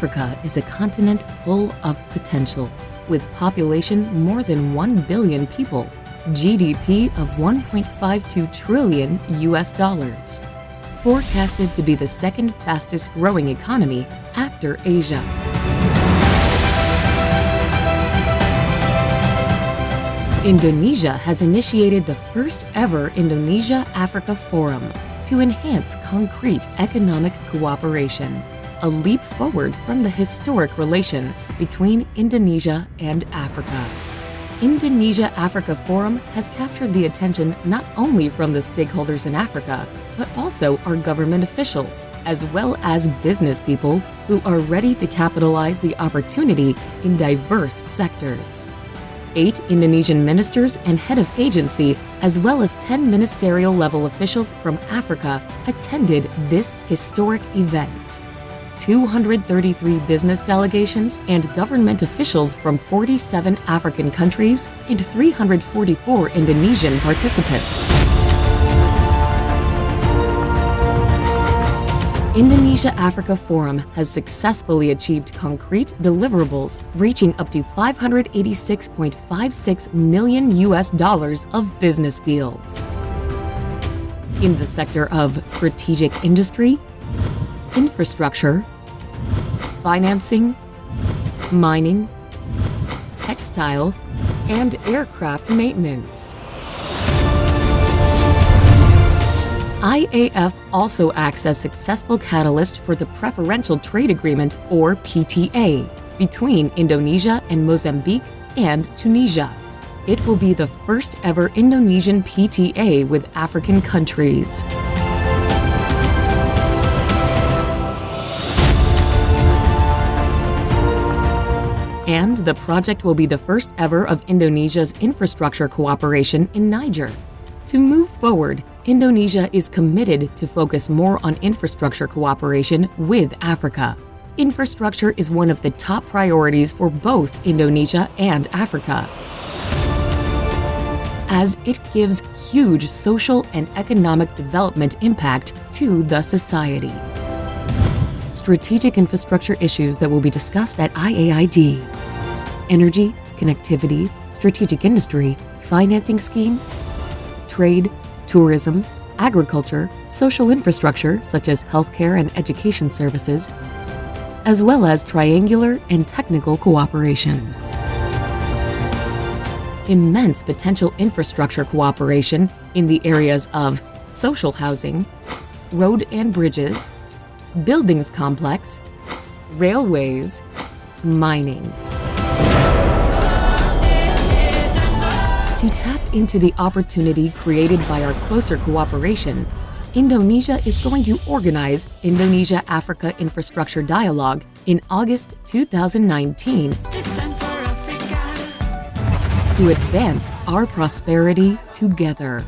Africa is a continent full of potential, with population more than 1 billion people, GDP of 1.52 trillion US dollars, forecasted to be the second fastest growing economy after Asia. Indonesia has initiated the first ever Indonesia-Africa Forum to enhance concrete economic cooperation, a leap forward from the historic relation between Indonesia and Africa. Indonesia-Africa Forum has captured the attention not only from the stakeholders in Africa, but also our government officials, as well as business people who are ready to capitalize the opportunity in diverse sectors eight Indonesian ministers and head of agency, as well as 10 ministerial level officials from Africa, attended this historic event. 233 business delegations and government officials from 47 African countries and 344 Indonesian participants. Indonesia Africa Forum has successfully achieved concrete deliverables reaching up to 586.56 million US dollars of business deals. In the sector of strategic industry, infrastructure, financing, mining, textile, and aircraft maintenance. IAF also acts as successful catalyst for the Preferential Trade Agreement, or PTA, between Indonesia and Mozambique and Tunisia. It will be the first ever Indonesian PTA with African countries. And the project will be the first ever of Indonesia's infrastructure cooperation in Niger. To move forward, Indonesia is committed to focus more on infrastructure cooperation with Africa. Infrastructure is one of the top priorities for both Indonesia and Africa, as it gives huge social and economic development impact to the society. Strategic infrastructure issues that will be discussed at IAID. Energy, connectivity, strategic industry, financing scheme, trade, tourism, agriculture, social infrastructure such as healthcare and education services, as well as triangular and technical cooperation. Immense potential infrastructure cooperation in the areas of social housing, road and bridges, buildings complex, railways, mining. To tap into the opportunity created by our closer cooperation, Indonesia is going to organize Indonesia-Africa Infrastructure Dialogue in August 2019 to advance our prosperity together.